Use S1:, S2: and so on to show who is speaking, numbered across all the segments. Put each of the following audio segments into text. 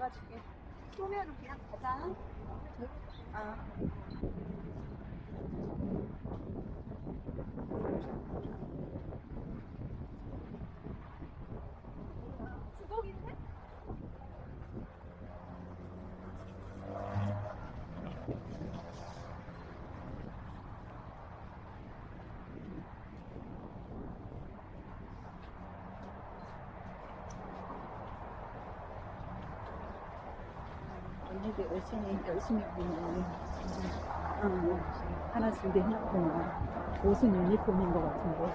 S1: 막아줄게. 소면으로 그냥 가자. 아.
S2: 언니도 열심히, 열심히 보면, 응, 하나 준비 해놨구나. 옷은 유니폼인 것 같은데.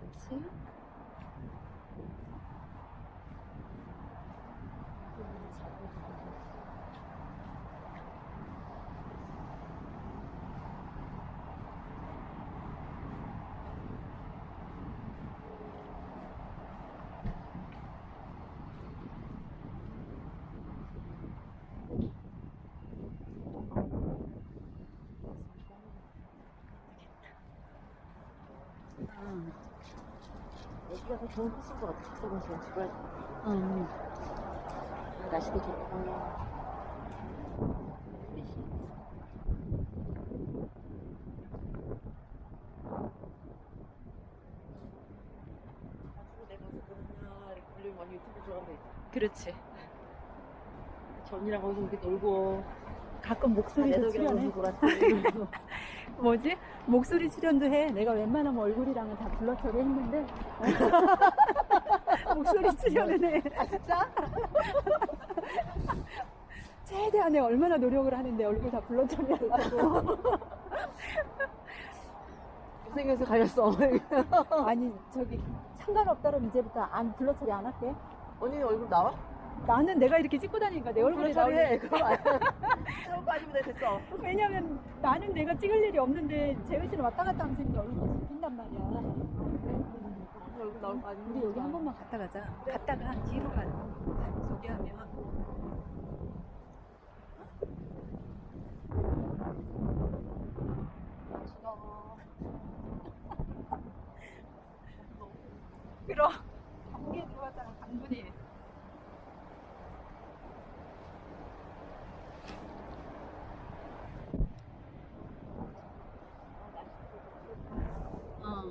S2: 그치? 응.
S3: 여기가 더 좋은 코스인 것 같아. 저번 시간 집을
S2: 응.
S3: 날씨도 좋고.
S2: 그렇지.
S3: 전이랑 거기서 이렇게 놀고
S2: 가끔 목소리도 출연해. 뭐지? 목소리 출연도 해. 내가 웬만하면 얼굴이랑은 다 블러 처리했는데 목소리 출연은 해. 아 진짜? 최대한에 얼마나 노력을 하는데 얼굴 다 블러 처리하려고.
S3: 못생겨서 가렸어.
S2: 아니 저기 상관없다면 이제부터 안 블러 처리 안 할게.
S3: 언니 얼굴 나와?
S2: 나는 내가 이렇게 찍고 다니니까 내 얼굴이
S3: 아니야. 저거 돼, 됐어.
S2: 왜냐면 나는 내가 찍을 일이 없는데 재현 씨는 왔다 갔다 하면서 이렇게 얼굴이 잡힌단 말이야.
S3: 얼굴 거 아니야?
S2: 우리 여기 한 번만 갔다 가자. 갔다가 뒤로 가. 저기 하면. 그럼 감기에 들어갔잖아 강분이. 어.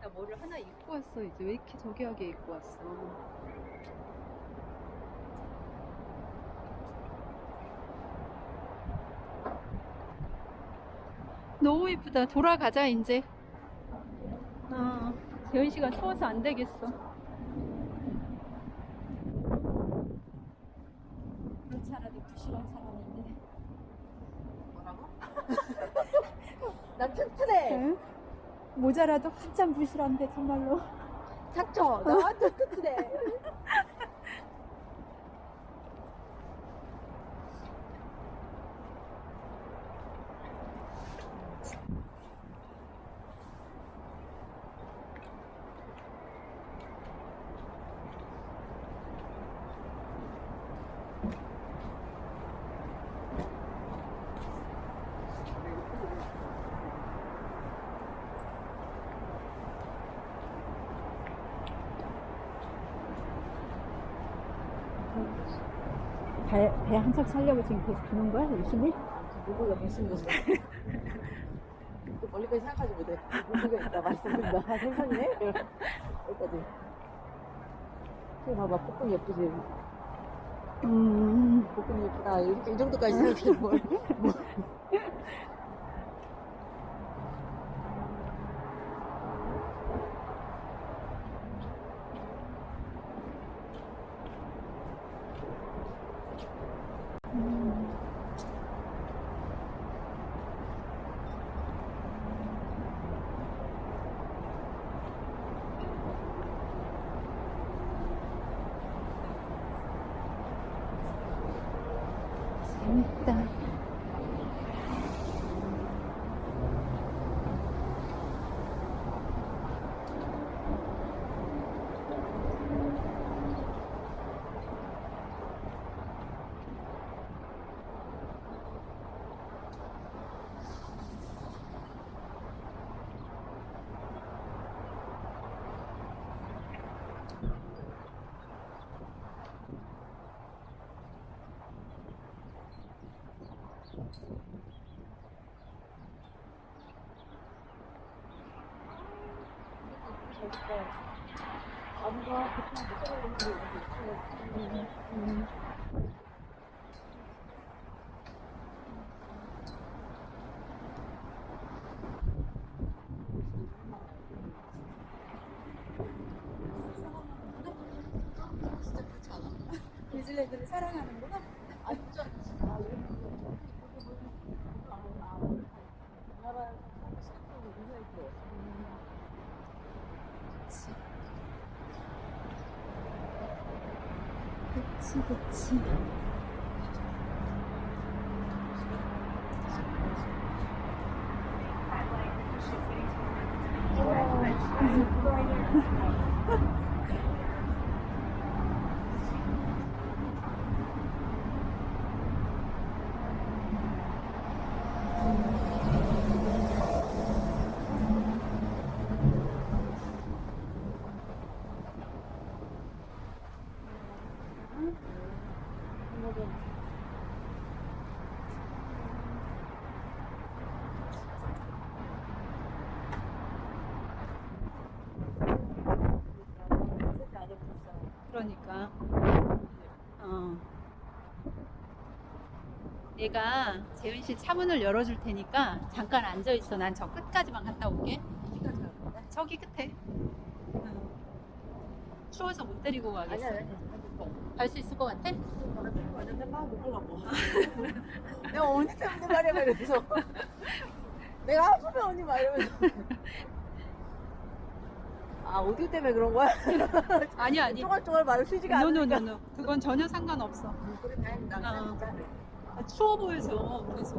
S2: 나 뭐를 하나 입고 왔어 이제 왜 이렇게 저기하게 입고 왔어 너무 이쁘다 돌아가자 이제 어, 재현 씨가 추워서 안 되겠어 그렇지 않아도 부실한 사람인데
S3: 뭐라고? 난 튼튼해.
S2: 응? 모자라도 한참 부실한데 정말로
S3: 닥쳐. 나 완전 튼튼
S2: 배, 배 한척 살려고 지금 계속 주는 거야 열심히?
S3: 누구가 무슨 거지? 멀리까지 생각하지 못해. 고기가 있다, 맛있습니다. 아, 생선이네? 여기까지. 지금 봐봐, 볶음 예쁘지?
S2: 음.
S3: 볶음 예쁘다. 이렇게 이 정도까지 생각해 뭘. 뭐.
S2: 재
S3: 아무가 보통 못 살아오는 게
S1: 뉴질랜드를 사랑하는구나.
S3: 아, 진짜. 아, 이렇게. 우리나라 시각적으로 굉장히 좋아.
S2: 그치, 그치. 그러니까. 어. 내가 재은 씨 차문을 열어줄 테니까 잠깐 앉아 있어. 난 저 끝까지만 갔다 올게. 저기 끝에. 응. 추워서 못 데리고 가겠어. 갈 수 있을 것 같아?
S3: 내가 언니 때문에 말이야, 말이면서. 내가 아프면 언니 말이면서. 아, 오디오 때문에 그런 거야?
S2: 아니 아니.
S3: 쪼갈쪼갈 말을 쉬지가 않으니까.
S2: No no no no. 그건 전혀 상관없어.
S3: 음, 그래, 다행이다.
S2: 어. 아, 추워 보여서 그래서.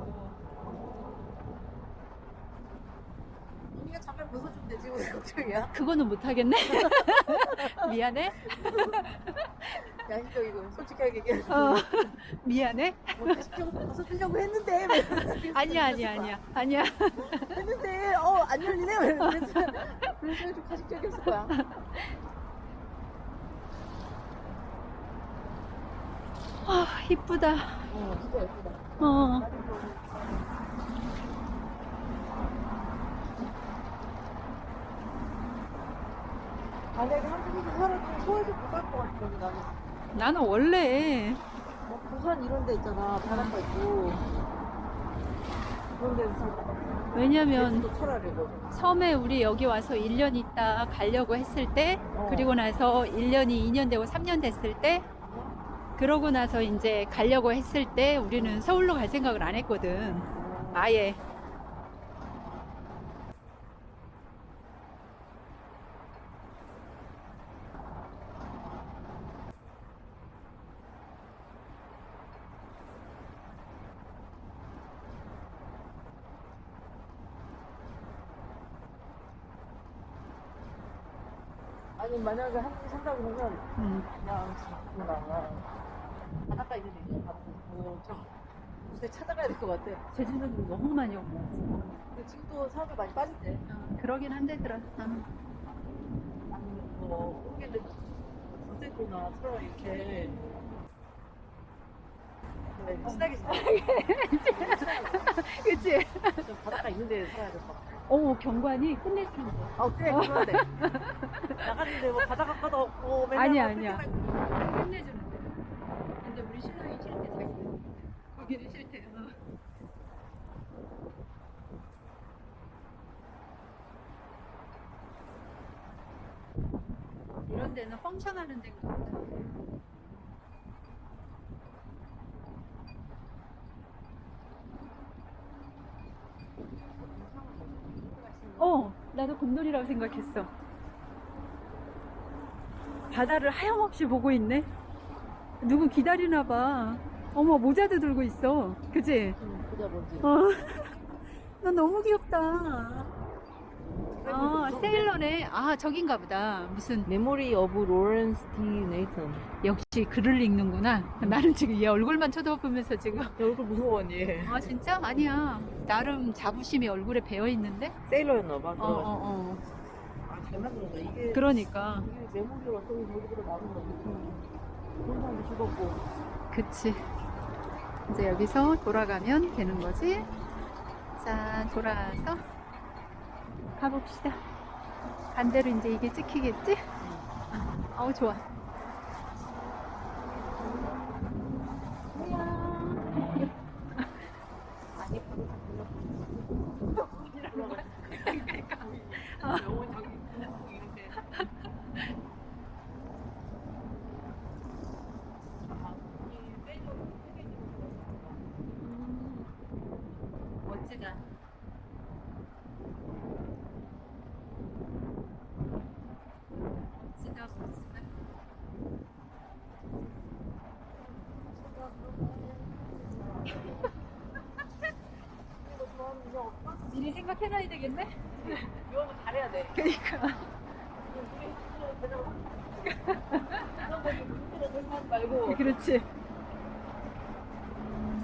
S3: 언니가 잠깐 벗어주면 되지, 왜 걱정이야?
S2: 그거는 못 하겠네. 미안해.
S3: 양심적이고, 솔직하게 얘기해.
S2: 어, 미안해.
S3: 뭐, 가식적으로 벗어주려고 했는데, 왜
S2: 아니야 아니야 아니야 아니야.
S3: 했는데, 어, 안 열리네? 왜 그래서, 그래서 좀 가식적이었을 거야.
S2: 아 이쁘다.
S3: 어, 진짜 예쁘다.
S2: 어.
S3: 만약에 한국에서 살았으면 서울에서 못갈것 같은데, 나는.
S2: 나는 원래
S3: 뭐 부산 이런 데 있잖아 바닷가 있고
S2: 왜냐면 섬에 우리 여기 와서 1년 있다 가려고 했을 때
S3: 어.
S2: 그리고 나서 1년이 2년 되고 3년 됐을 때 그러고 나서 이제 가려고 했을 때 우리는 서울로 갈 생각을 안 했거든. 아예.
S3: 아니 만약에 한국에 산다 그러면
S2: 음.
S3: 그냥 뭔가 바닷가 있는 데 있는 바닷가 요새 찾아가야 될 것 같아
S2: 제주도는 너무 많이 오고.
S3: 근데 지금도 사람들 많이 빠진대
S2: 어, 그러긴 한데 들어. 어.
S3: 아니면 뭐 한국에는 거제도나 처럼 이렇게 그래. 친하게 지내.
S2: 그치?
S3: 좀 바닷가 있는 데 살아야 될 것 같아.
S2: 어, 경관이 끝내주는데.
S3: 아, 그래, 그러네. 나갔는데 뭐 바다 가까도 없고 맨날
S2: 아니야,
S3: 막
S2: 아니야. 끝내주는데. 근데 우리 신랑이 싫대, 자기는. 거기는 싫대. 어. 이런 데는 펑션하는 데인가 보다. 어, 나도 곰돌이라고 생각했어. 바다를 하염없이 보고 있네. 누구 기다리나 봐. 어머, 모자도 들고 있어. 그지?
S3: 응, 보자 뭔지.
S2: 어. 나 너무 귀엽다. 아, 세일러네. 아, 저긴가 보다. 무슨,
S3: memory of Lawrence D. Nathan.
S2: 역시 글을 읽는구나. 나는 지금 얘 얼굴만 쳐다보면서 지금.
S3: 야, 얼굴 무서워 언니.
S2: 아, 진짜? 아니야. 나름 자부심이 얼굴에 배어 있는데?
S3: 세일러였나 봐.
S2: 어.
S3: 어,
S2: 어.
S3: 아, 잘 만들었다. 이게
S2: 그러니까.
S3: 이게 메모리로 저기 저기로 나오는 거 느낌이. 그런 사람도 죽었고.
S2: 그치. 이제 여기서 돌아가면 되는 거지. 자, 돌아서 가봅시다. 반대로 이제 이게 찍히겠지? 아우, 좋아.
S3: 아니, 바로
S2: 아.
S3: 영원 저기 이런데.
S2: 멋지다. 멋지다, 멋지다. 미리 생각해놔야 되겠네?
S3: 이거는 잘해야 돼.
S2: 그니까.
S3: 말고
S2: 그렇지.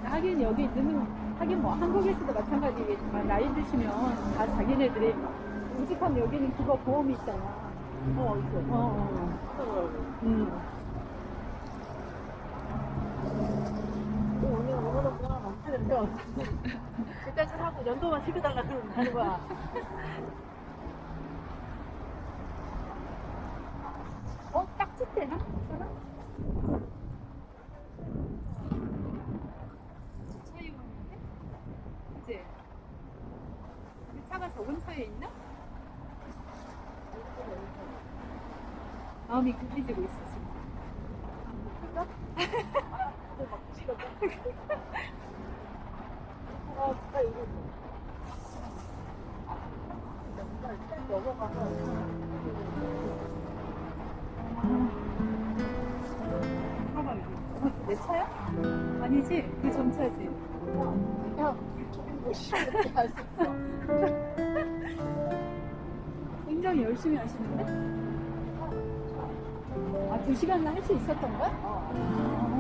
S2: 하긴 여기 있는, 하긴 뭐 한국에서도 마찬가지겠지만 나이 드시면 다 자기네들이 우직한 여기는 그거 보험이 있잖아.
S3: 어 있어.
S2: 어, 어. 음.
S3: 원 일단 좀 하고 연도만 시켜달라 그러면 하는 거야.
S2: 어? 딱지 때나? 차이 오는데? 그치? 그 차가 저 근처에 있나? 마음이 급해지고 있어 지금
S3: 근데 막
S2: 내 차야? 아니지? 그 전 차지
S3: 야, 뭐 싫어. 할수 있어.
S2: 굉장히 열심히 하시는데? 아, 두 시간은 할수 있었던 거야?
S3: 어.